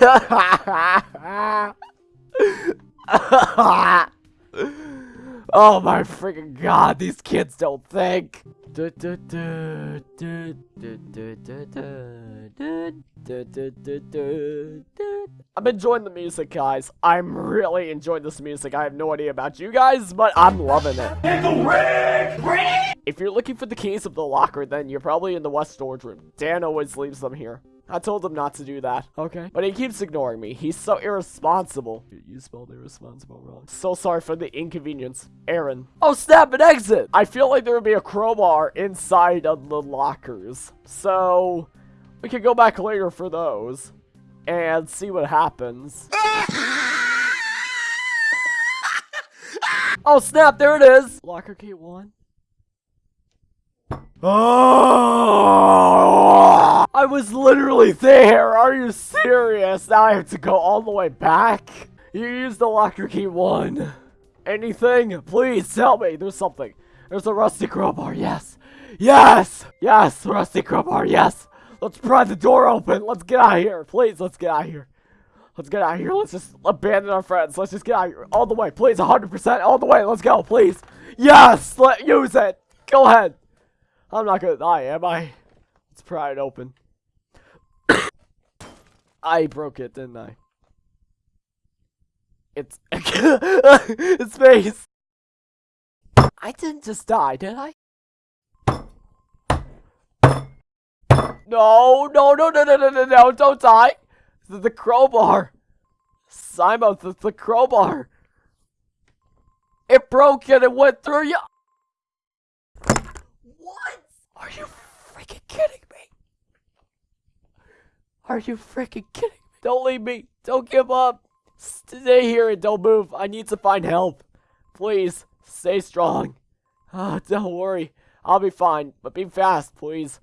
oh my freaking god, these kids don't think. I'm enjoying the music, guys. I'm really enjoying this music. I have no idea about you guys, but I'm loving it. If you're looking for the keys of the locker, then you're probably in the west storage room. Dan always leaves them here. I told him not to do that. Okay. But he keeps ignoring me. He's so irresponsible. You spelled irresponsible wrong. So sorry for the inconvenience. Aaron. Oh, snap, an exit! I feel like there would be a crowbar inside of the lockers. So, we could go back later for those. And see what happens. oh, snap, there it is! Locker key one. Oh! I was literally there. Are you serious? Now I have to go all the way back? You used the locker key one. Anything? Please tell me. There's something. There's a rusty crowbar. Yes. Yes. Yes. Rusty crowbar. Yes. Let's pry the door open. Let's get out of here. Please, let's get out of here. Let's get out of here. Let's just abandon our friends. Let's just get out of here. All the way. Please, 100% all the way. Let's go. Please. Yes. Let use it. Go ahead. I'm not gonna die, am I? Let's pry it open. I broke it, didn't I? It's it's face. I didn't just die, did I? No, no, no, no, no, no, no, no, don't die. The, the crowbar. Simon, the, the crowbar. It broke and it went through you. What? Are you freaking kidding me? Are you freaking kidding me? Don't leave me. Don't give up. Stay here and don't move. I need to find help. Please, stay strong. Oh, don't worry. I'll be fine, but be fast, please.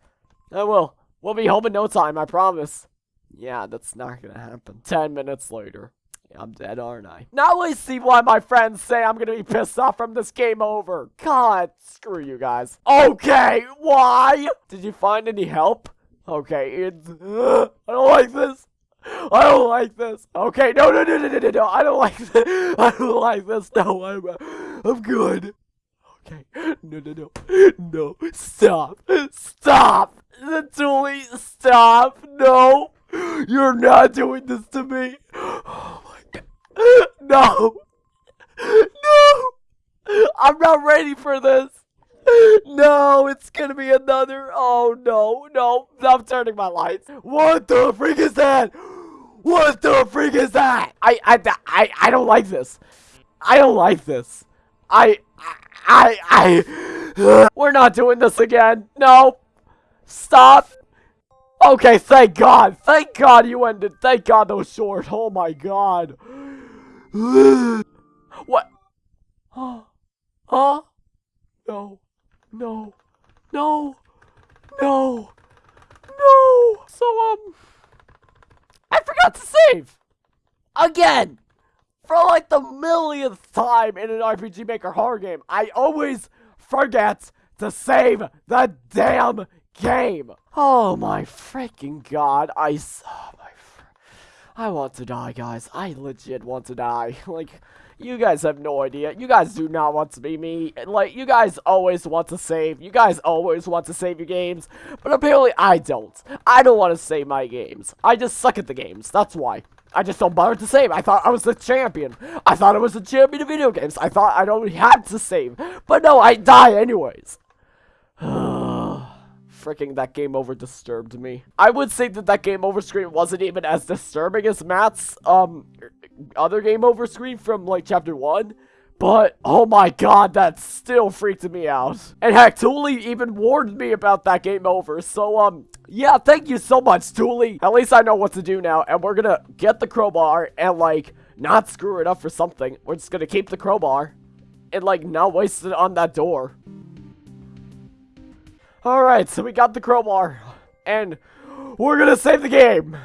I will. We'll be home in no time, I promise. Yeah, that's not gonna happen. Ten minutes later. I'm dead, aren't I? Now I see why my friends say I'm gonna be pissed off from this game over. God, screw you guys. Okay, why? Did you find any help? Okay, it's... Uh, I don't like this. I don't like this. Okay, no, no, no, no, no, no, no. I don't like this. I don't like this. No, I'm, I'm good. Okay, no, no, no, no. Stop, stop. Dooley, stop. No, you're not doing this to me. Oh my god, No! No! I'm not ready for this! No, it's gonna be another. Oh no, no, I'm turning my lights. What the freak is that? What the freak is that? I, I, I, I don't like this. I don't like this. I, I, I, we're not doing this again. No. Stop. Okay, thank God. Thank God you ended. Thank God those short. Oh my God. what? Huh? Huh? No. No. No. No. No. So, um, I forgot to save. Again. For like the millionth time in an RPG Maker horror game, I always forget to save the damn game. Oh my freaking god. I, oh my I want to die, guys. I legit want to die. like, you guys have no idea. You guys do not want to be me. And, Like, you guys always want to save. You guys always want to save your games. But apparently, I don't. I don't want to save my games. I just suck at the games. That's why. I just don't bother to save. I thought I was the champion. I thought I was the champion of video games. I thought I don't have to save. But no, I die anyways. freaking that game over disturbed me. I would say that that game over screen wasn't even as disturbing as Matt's um other game over screen from like chapter 1. But, oh my god, that still freaked me out. And heck, Thule even warned me about that game over. So, um, yeah, thank you so much, Thule. At least I know what to do now. And we're gonna get the crowbar and, like, not screw it up for something. We're just gonna keep the crowbar and, like, not waste it on that door. Alright, so we got the crowbar. And we're gonna save the game.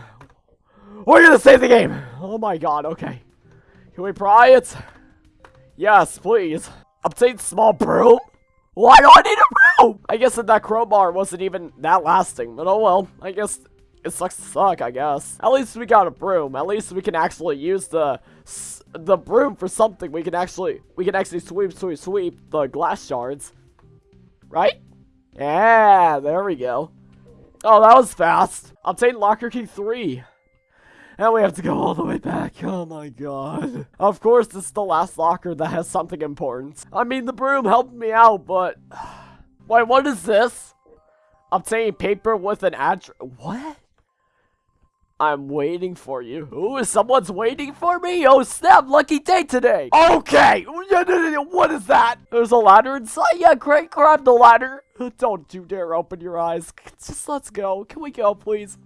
We're gonna save the game. Oh my god, okay. Can we pry it? Yes, please. Obtain small broom? Why do I need a broom? I guess that that crowbar wasn't even that lasting, but oh well. I guess it sucks to suck, I guess. At least we got a broom. At least we can actually use the the broom for something. We can actually we can actually sweep, sweep, sweep the glass shards. Right? Yeah, there we go. Oh, that was fast. Obtain locker key 3. And we have to go all the way back. Oh my god. Of course, this is the last locker that has something important. I mean, the broom helped me out, but... Wait, what is this? Obtain paper with an address. What? I'm waiting for you. Ooh, someone's waiting for me? Oh snap, lucky day today. Okay, what is that? There's a ladder inside? Yeah, great, grab the ladder. Don't you dare open your eyes. Just let's go. Can we go, please?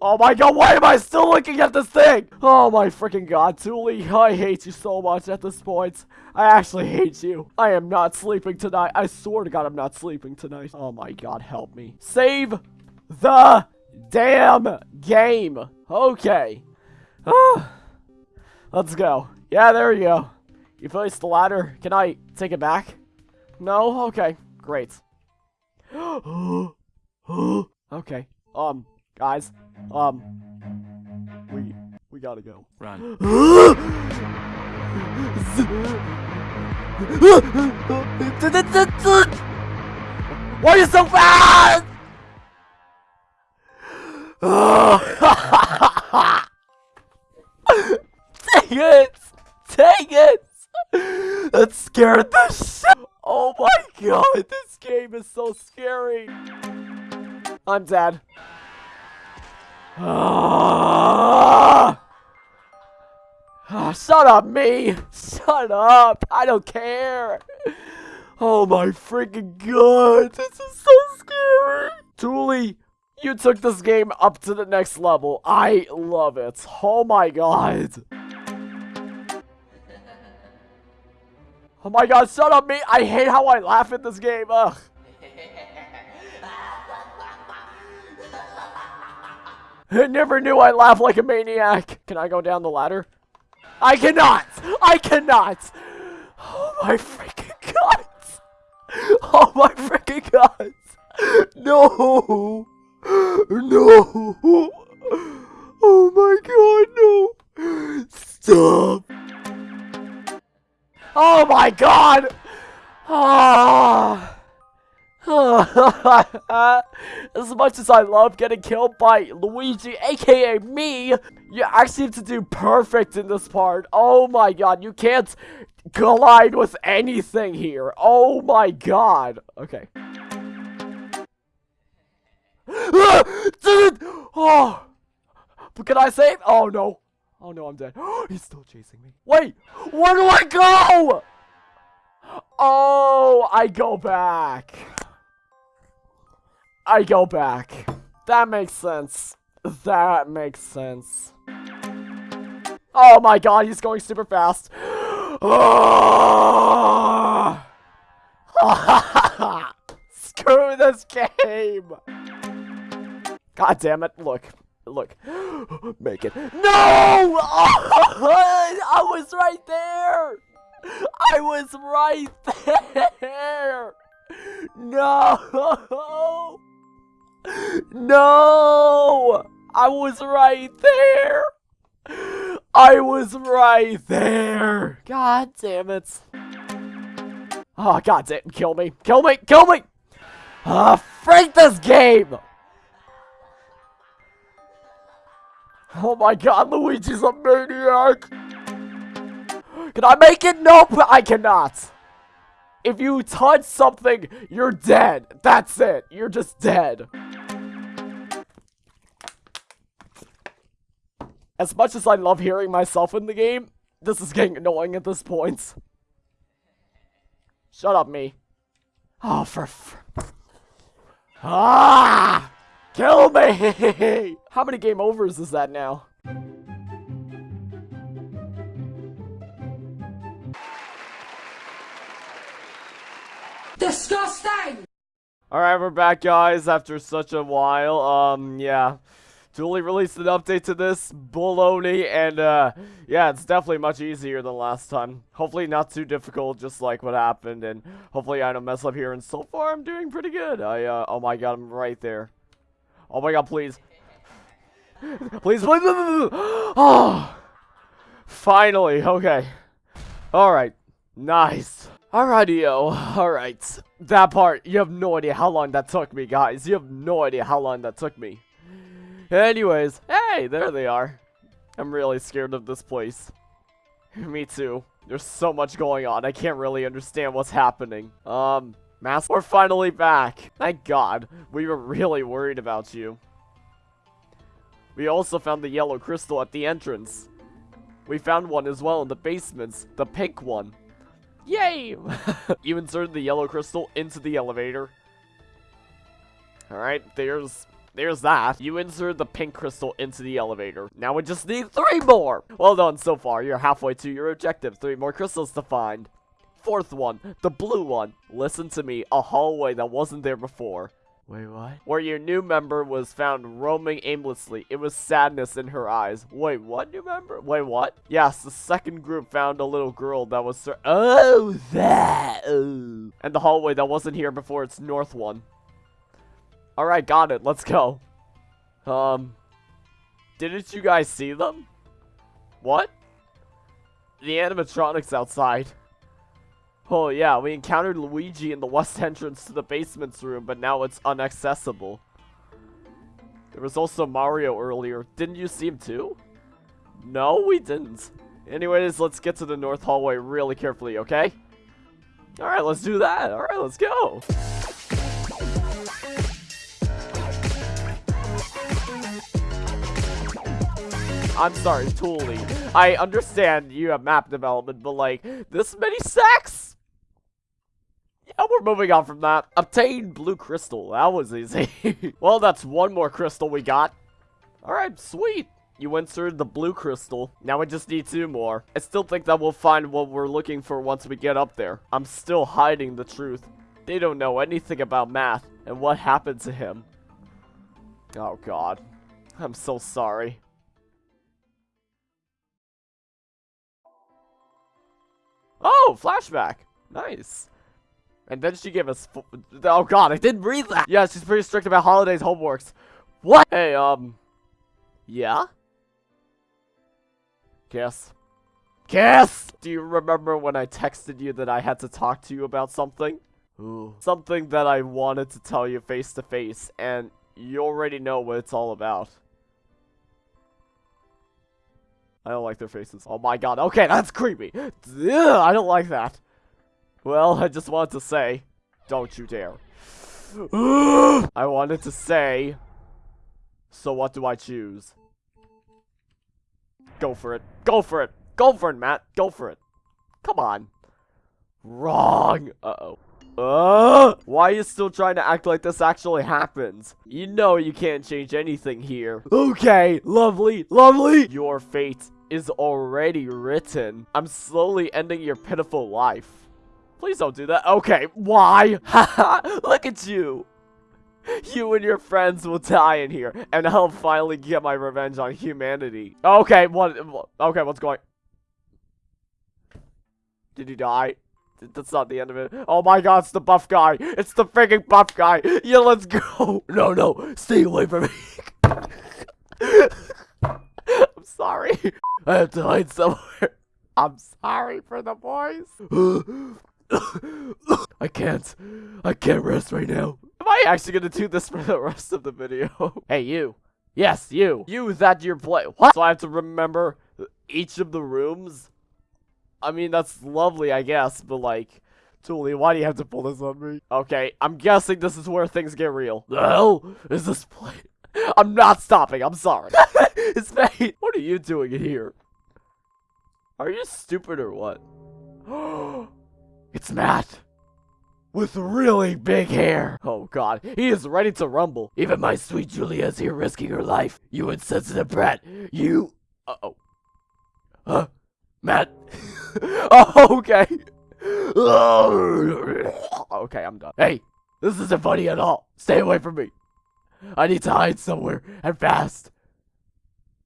Oh my god, why am I still looking at this thing? Oh my freaking god, Thule, I hate you so much at this point. I actually hate you. I am not sleeping tonight. I swear to god I'm not sleeping tonight. Oh my god, help me. Save the damn game. Okay. Let's go. Yeah, there you go. You placed the ladder. Can I take it back? No? Okay. Great. okay. Um, guys. Um, we, we gotta go. Run. Why are you so fast? Dang it! Dang it! That scared the shit! Oh my god, this game is so scary! I'm dead. Ah! Shut up, me! Shut up! I don't care! Oh my freaking god! This is so scary! Thule, you took this game up to the next level. I love it. Oh my god. Oh my god, shut up, me. I hate how I laugh at this game. Ugh. I never knew I laugh like a maniac. Can I go down the ladder? I cannot! I cannot! Oh my freaking god! Oh my freaking god! No! No! Oh my god, no! Stop! Oh my god! Ah! as much as I love getting killed by Luigi, aka me, you actually have to do perfect in this part. Oh my god, you can't collide with anything here. Oh my god. Okay. Oh! But can I save? Oh no. Oh no, I'm dead. He's still chasing me. Wait! Where do I go? Oh, I go back. I go back. That makes sense. That makes sense. Oh my god, he's going super fast. Screw this game! God damn it. Look. Look. Make it. No! Oh, I was right there! I was right there! No! No! I was right there! I was right there! God damn it. Oh, god damn. Kill me. Kill me. Kill me! Ah, uh, freak this game! Oh my god, Luigi's a maniac! Can I make it? Nope, I cannot. If you touch something, you're dead. That's it. You're just dead. As much as I love hearing myself in the game, this is getting annoying at this point. Shut up, me. Oh, for... Ah! Kill me! How many game overs is that now? Disgusting! Alright, we're back, guys, after such a while. Um, yeah. Thule released an update to this baloney, and, uh, yeah, it's definitely much easier than last time. Hopefully not too difficult, just like what happened, and hopefully I don't mess up here, and so far I'm doing pretty good. I, uh, oh my god, I'm right there. Oh my god, please. Please, please. Oh, finally, okay. Alright, nice. Alrighty, yo, alright. That part, you have no idea how long that took me, guys. You have no idea how long that took me. Anyways, hey, there they are. I'm really scared of this place. me too. There's so much going on, I can't really understand what's happening. Um, Mask, we're finally back. Thank God. We were really worried about you. We also found the yellow crystal at the entrance. We found one as well in the basements, the pink one. Yay! you inserted the yellow crystal into the elevator. Alright, there's there's that. You inserted the pink crystal into the elevator. Now we just need three more! Well done so far. You're halfway to your objective. Three more crystals to find. Fourth one, the blue one. Listen to me, a hallway that wasn't there before. Wait, what? Where your new member was found roaming aimlessly. It was sadness in her eyes. Wait, what new member? Wait, what? Yes, the second group found a little girl that was Oh, that! Oh. And the hallway that wasn't here before, it's north one. Alright, got it. Let's go. Um, didn't you guys see them? What? The animatronics outside. Oh yeah, we encountered Luigi in the west entrance to the basement's room, but now it's inaccessible. There was also Mario earlier. Didn't you see him too? No, we didn't. Anyways, let's get to the north hallway really carefully, okay? Alright, let's do that. Alright, let's go. I'm sorry, Tooly. I understand you have map development, but like, this many sacks? And we're moving on from that. Obtain blue crystal. That was easy. well, that's one more crystal we got. Alright, sweet. You inserted the blue crystal. Now we just need two more. I still think that we'll find what we're looking for once we get up there. I'm still hiding the truth. They don't know anything about Matt and what happened to him. Oh god. I'm so sorry. Oh, flashback. Nice. And then she gave us. Oh god, I didn't read that. Yeah, she's pretty strict about holidays homeworks. What? Hey, um. Yeah? Kiss. Kiss! Do you remember when I texted you that I had to talk to you about something? Ooh. Something that I wanted to tell you face to face, and you already know what it's all about. I don't like their faces. Oh my god, okay, that's creepy. Ugh, I don't like that. Well, I just wanted to say, don't you dare. I wanted to say, so what do I choose? Go for it. Go for it. Go for it, Matt. Go for it. Come on. Wrong. Uh-oh. Uh, why are you still trying to act like this actually happens? You know you can't change anything here. Okay, lovely, lovely. Your fate is already written. I'm slowly ending your pitiful life. Please don't do that. Okay, why? Look at you. You and your friends will die in here, and I'll finally get my revenge on humanity. Okay, what? Okay, what's going? Did you die? That's not the end of it. Oh my god, it's the buff guy. It's the freaking buff guy. Yeah, let's go. No, no, stay away from me. I'm sorry. I have to hide somewhere. I'm sorry for the boys. I can't. I can't rest right now. Am I actually gonna do this for the rest of the video? hey, you. Yes, you. You that you're play. What? So I have to remember each of the rooms? I mean, that's lovely, I guess, but like... Tooly, why do you have to pull this on me? Okay, I'm guessing this is where things get real. The hell is this place? I'm not stopping, I'm sorry. it's fate. What are you doing in here? Are you stupid or what? It's Matt. With really big hair. Oh god, he is ready to rumble. Even my sweet Julia is here risking her life. You insensitive brat. You... Uh-oh. Huh? Matt? oh, okay. okay, I'm done. Hey, this isn't funny at all. Stay away from me. I need to hide somewhere, and fast.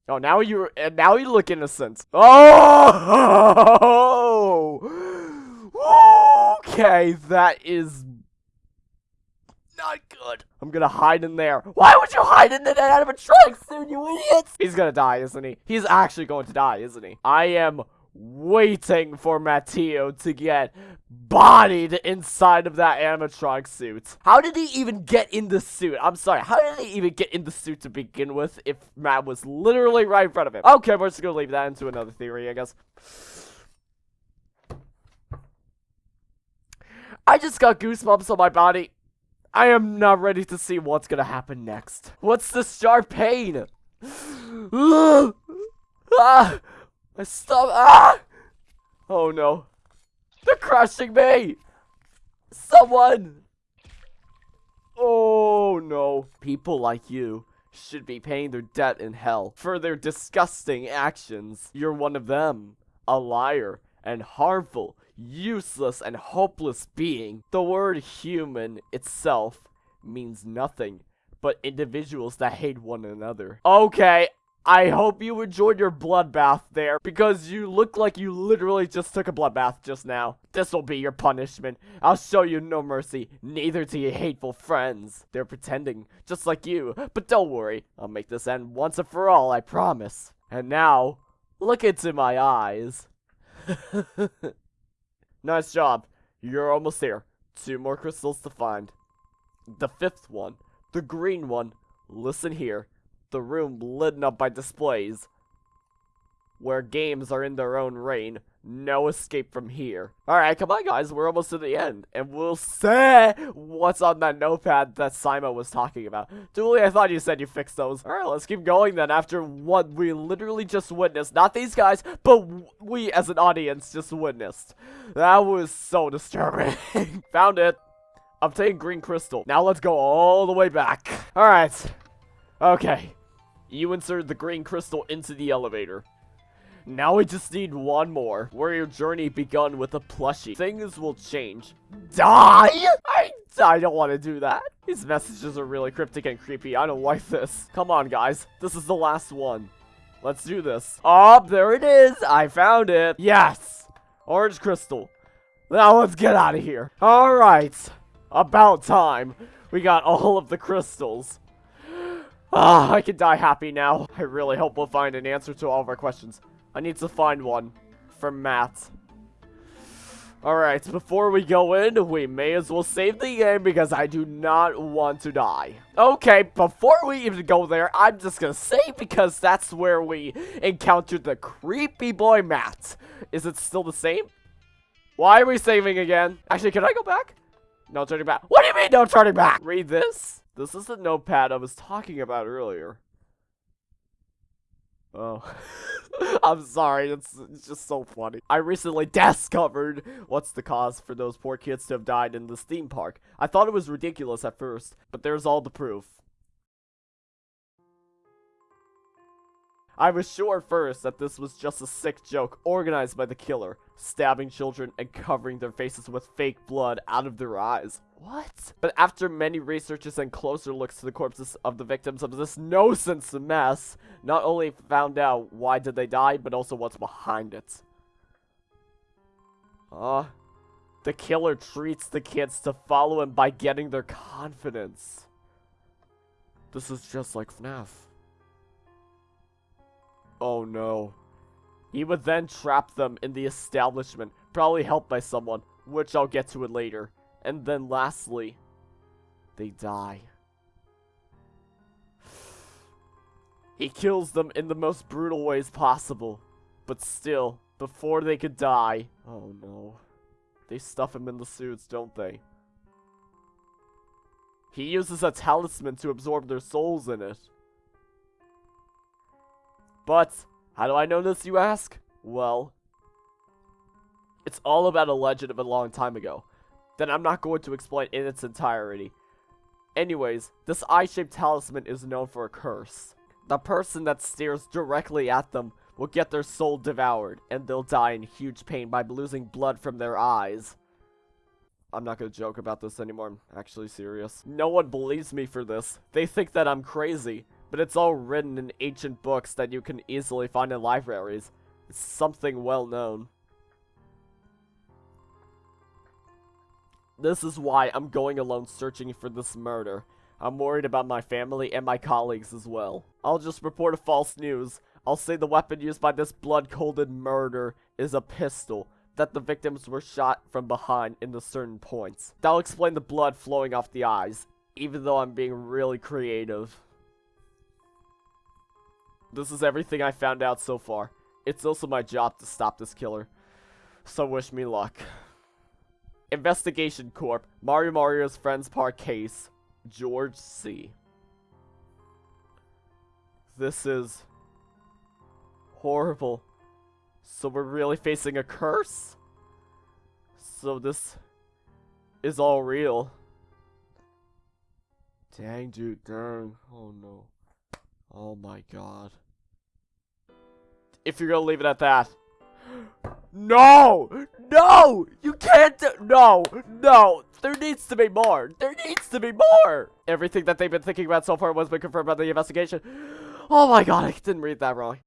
Oh, now you and now you look innocent. Oh! Okay, that is not good. I'm gonna hide in there. Why would you hide in that animatronic suit, you idiots? He's gonna die, isn't he? He's actually going to die, isn't he? I am waiting for Matteo to get bodied inside of that animatronic suit. How did he even get in the suit? I'm sorry, how did he even get in the suit to begin with if Matt was literally right in front of him? Okay, we're just gonna leave that into another theory, I guess. I just got goosebumps on my body. I am not ready to see what's gonna happen next. What's the sharp pain? ah! My stomach. Ah! Oh no. They're crushing me! Someone! Oh no. People like you should be paying their debt in hell for their disgusting actions. You're one of them. A liar and harmful, useless, and hopeless being. The word human itself means nothing but individuals that hate one another. Okay, I hope you enjoyed your bloodbath there, because you look like you literally just took a bloodbath just now. This'll be your punishment. I'll show you no mercy, neither to your hateful friends. They're pretending, just like you, but don't worry. I'll make this end once and for all, I promise. And now, look into my eyes. nice job. You're almost there. Two more crystals to find. The fifth one, the green one, listen here the room lit up by displays. Where games are in their own reign. No escape from here. Alright, come on guys, we're almost to the end. And we'll say what's on that notepad that Simon was talking about. Dooley, I thought you said you fixed those. Alright, let's keep going then after what we literally just witnessed. Not these guys, but we as an audience just witnessed. That was so disturbing. Found it. Obtain green crystal. Now let's go all the way back. Alright. Okay. You insert the green crystal into the elevator. Now we just need one more, where your journey begun with a plushie. Things will change. Die? I, I don't want to do that. These messages are really cryptic and creepy. I don't like this. Come on, guys. This is the last one. Let's do this. Oh, there it is. I found it. Yes. Orange crystal. Now let's get out of here. All right. About time. We got all of the crystals. Ah, I can die happy now. I really hope we'll find an answer to all of our questions. I need to find one. For Matt. Alright, before we go in, we may as well save the game because I do not want to die. Okay, before we even go there, I'm just gonna save because that's where we encountered the creepy boy Matt. Is it still the same? Why are we saving again? Actually, can I go back? No turning back. What do you mean no turning back? Read this. This is the notepad I was talking about earlier. Oh. I'm sorry, it's, it's just so funny. I recently discovered what's the cause for those poor kids to have died in this theme park. I thought it was ridiculous at first, but there's all the proof. I was sure first that this was just a sick joke organized by the killer, stabbing children and covering their faces with fake blood out of their eyes. What? But after many researches and closer looks to the corpses of the victims of this no-sense mess, not only found out why did they die, but also what's behind it. Uh, the killer treats the kids to follow him by getting their confidence. This is just like FNAF. Oh no. He would then trap them in the establishment, probably helped by someone, which I'll get to it later. And then lastly, they die. He kills them in the most brutal ways possible. But still, before they could die... Oh no. They stuff him in the suits, don't they? He uses a talisman to absorb their souls in it. But, how do I know this, you ask? Well, it's all about a legend of a long time ago then I'm not going to explain in its entirety. Anyways, this eye-shaped talisman is known for a curse. The person that stares directly at them will get their soul devoured, and they'll die in huge pain by losing blood from their eyes. I'm not gonna joke about this anymore, I'm actually serious. No one believes me for this. They think that I'm crazy, but it's all written in ancient books that you can easily find in libraries. It's something well known. This is why I'm going alone searching for this murder. I'm worried about my family and my colleagues as well. I'll just report a false news. I'll say the weapon used by this blood-colded murder is a pistol, that the victims were shot from behind into certain points. That'll explain the blood flowing off the eyes, even though I'm being really creative. This is everything I found out so far. It's also my job to stop this killer. So wish me luck. Investigation Corp. Mario Mario's Friends Park case. George C. This is horrible. So we're really facing a curse? So this is all real. Dang, dude, dang. Oh no. Oh my god. If you're gonna leave it at that. No! No! You can't No! No! There needs to be more! There needs to be more! Everything that they've been thinking about so far was been confirmed by the investigation. Oh my god, I didn't read that wrong.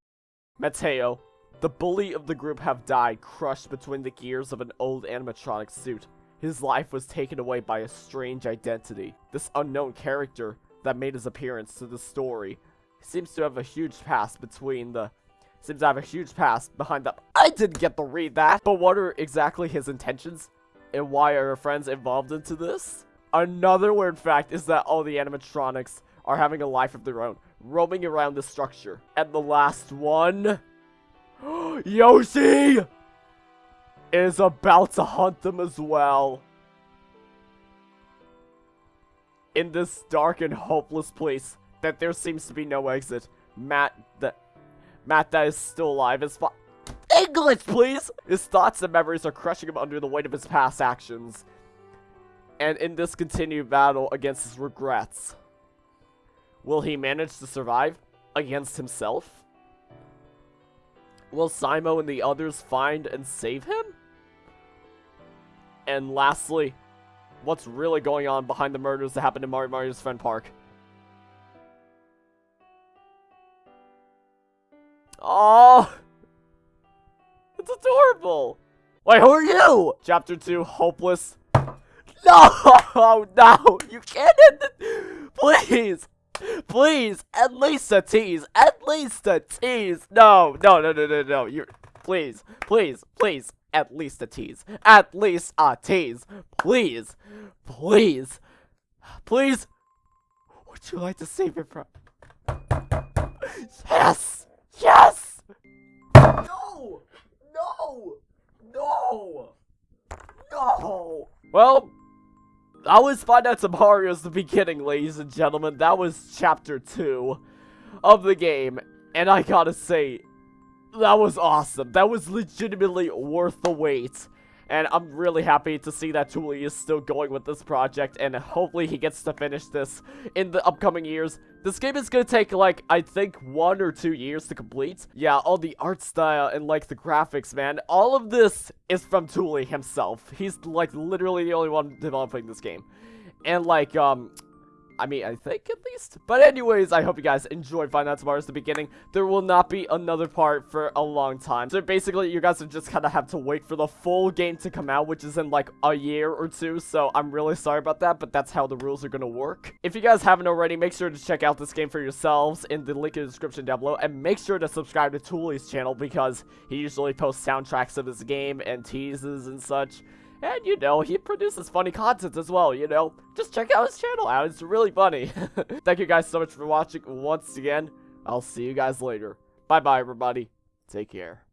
Mateo, the bully of the group have died crushed between the gears of an old animatronic suit. His life was taken away by a strange identity. This unknown character that made his appearance to the story seems to have a huge past between the seems to have a huge past behind the I didn't get to read that. But what are exactly his intentions? And why are our friends involved into this? Another weird fact is that all the animatronics are having a life of their own, roaming around the structure. And the last one... Yoshi! Is about to hunt them as well. In this dark and hopeless place that there seems to be no exit, Matt that Matt that is still alive is fine. English, please! His thoughts and memories are crushing him under the weight of his past actions. And in this continued battle against his regrets, will he manage to survive against himself? Will Simo and the others find and save him? And lastly, what's really going on behind the murders that happened in Mario Mario's Friend Park? Oh, it's adorable. Wait, who are you? Chapter 2, Hopeless. No, no, you can't end it. Please, please, at least a tease, at least a tease. No, no, no, no, no, no, you're, please, please, please, at least a tease, at least a tease, please, please, please. Would you like to save it from? Yes! Yes! No! No! No! No! Well, that was Nights at Mario's the beginning, ladies and gentlemen. That was chapter 2 of the game. And I gotta say, that was awesome. That was legitimately worth the wait. And I'm really happy to see that Thule is still going with this project, and hopefully he gets to finish this in the upcoming years. This game is gonna take, like, I think one or two years to complete. Yeah, all the art style and, like, the graphics, man. All of this is from Thule himself. He's, like, literally the only one developing this game. And, like, um, I mean, I think at least. But anyways, I hope you guys enjoyed Nights at Mario's the beginning. There will not be another part for a long time. So basically, you guys just kind of have to wait for the full game to come out, which is in like a year or two. So I'm really sorry about that, but that's how the rules are going to work. If you guys haven't already, make sure to check out this game for yourselves in the link in the description down below. And make sure to subscribe to Thule's channel because he usually posts soundtracks of his game and teases and such. And, you know, he produces funny content as well, you know. Just check out his channel out. It's really funny. Thank you guys so much for watching once again. I'll see you guys later. Bye-bye, everybody. Take care.